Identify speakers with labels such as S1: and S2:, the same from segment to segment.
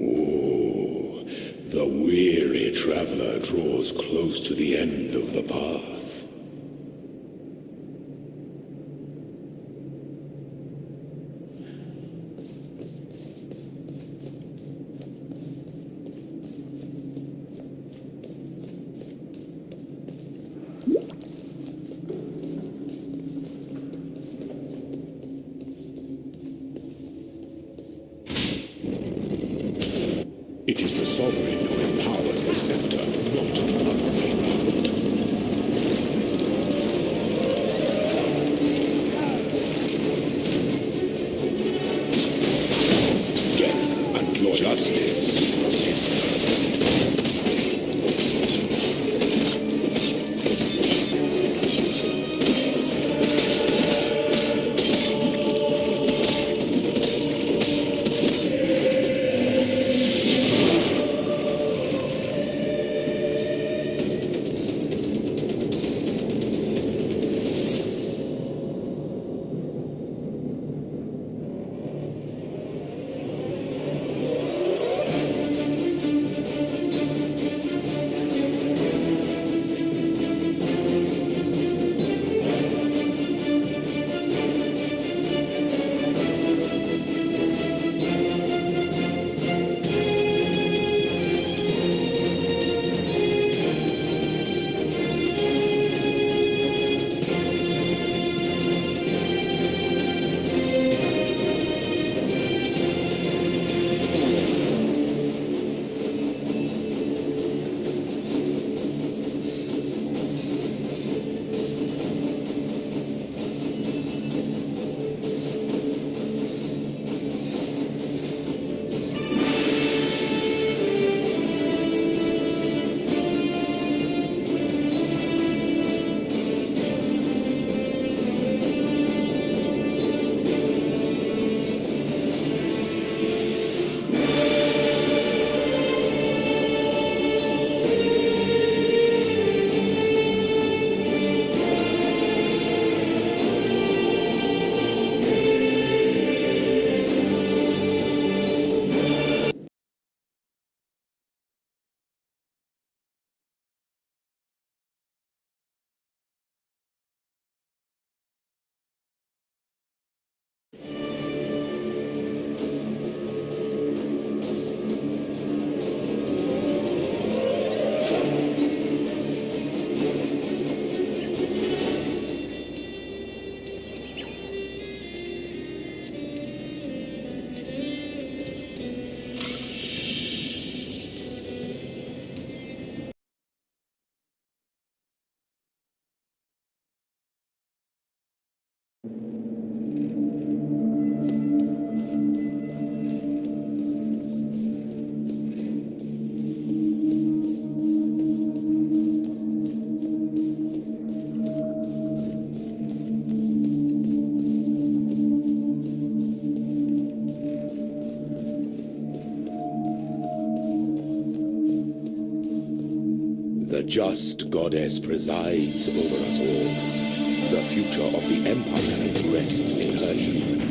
S1: Ooh, the weary traveler draws close to the end of the path. Sovereign who empowers the scepter, just goddess presides over us all. The future of the Empire rests in her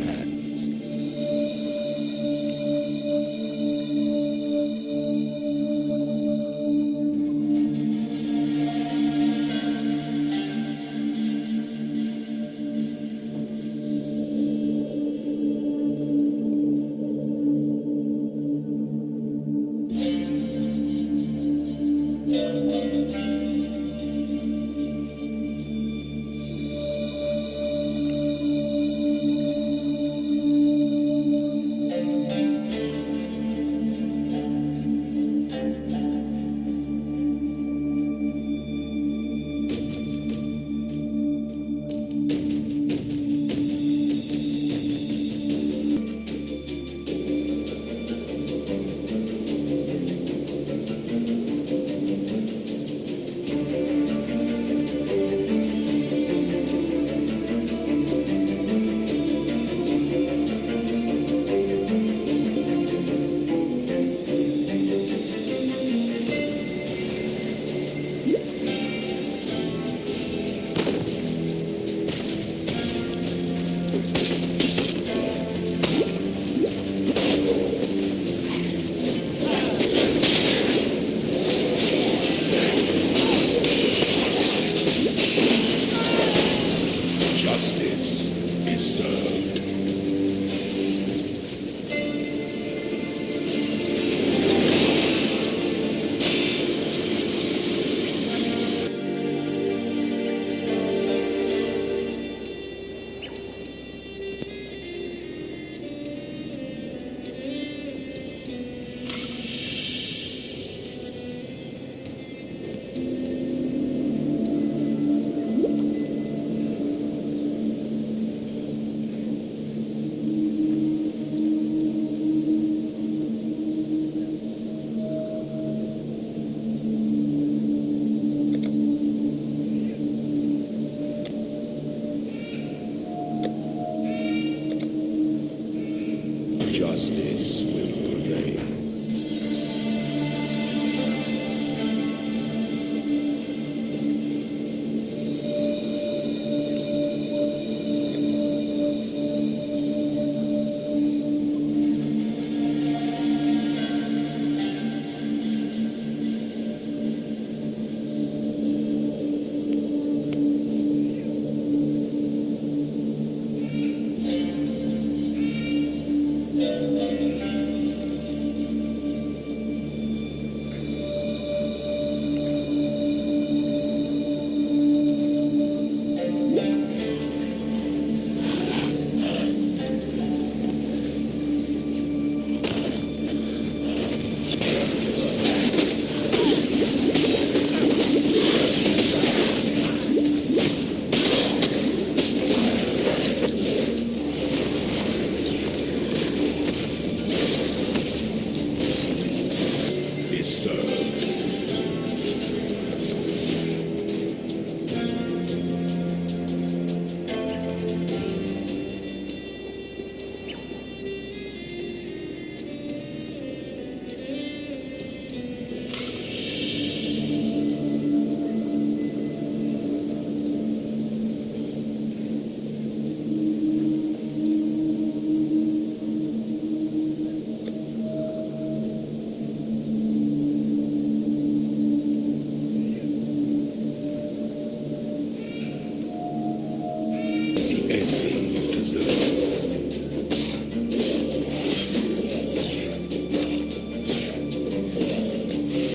S1: justice.